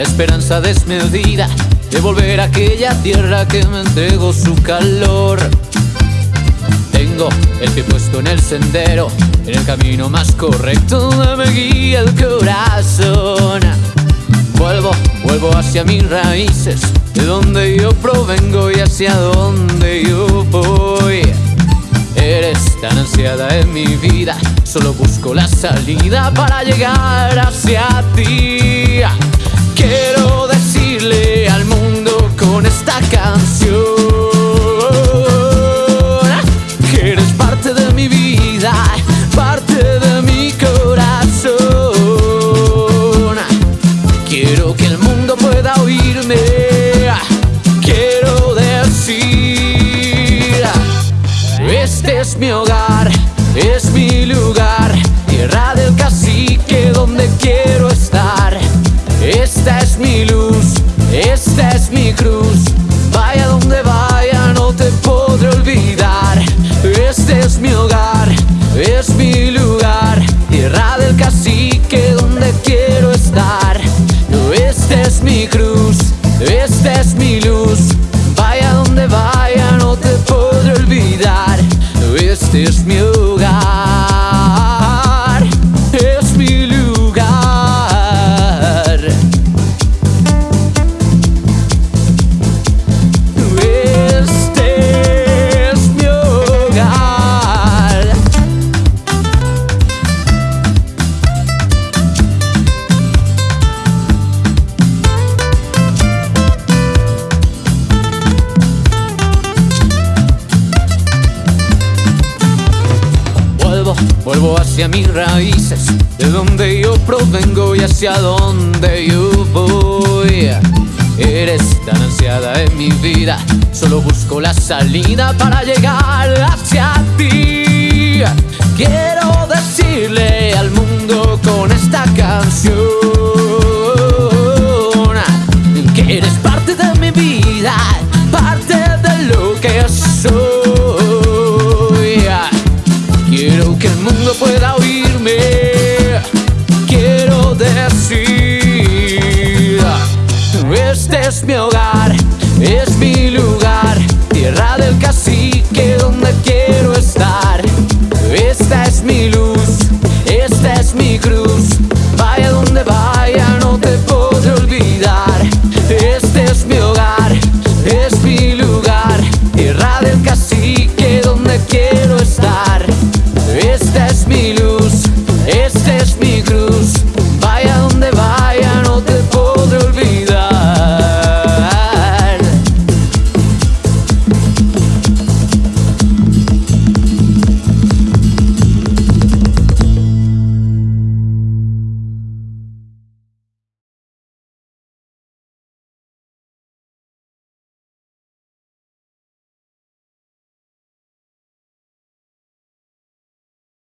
la esperanza desmedida de volver a aquella tierra que me entregó su calor. Tengo el pie puesto en el sendero, en el camino más correcto me guía el corazón. Vuelvo, vuelvo hacia mis raíces, de donde yo provengo y hacia donde yo voy. Eres tan ansiada en mi vida, solo busco la salida para llegar hacia ti. Quiero decirle al mundo con esta canción que eres parte de mi vida, parte de mi corazón. Quiero que el mundo pueda oírme. Quiero decir, este es mi hogar, luz. Vaya donde vaya, no te podré olvidar. Este es mi Vuelvo, hacia mis raíces, de donde yo provengo y hacia donde yo voy. Eres tan ansiada en mi vida, solo busco la salida para llegar hacia ti. Quiero decirle al mundo con esta canción que eres parte de mi vida, es mi hogar, es mi lugar, tierra del cacique donde quiero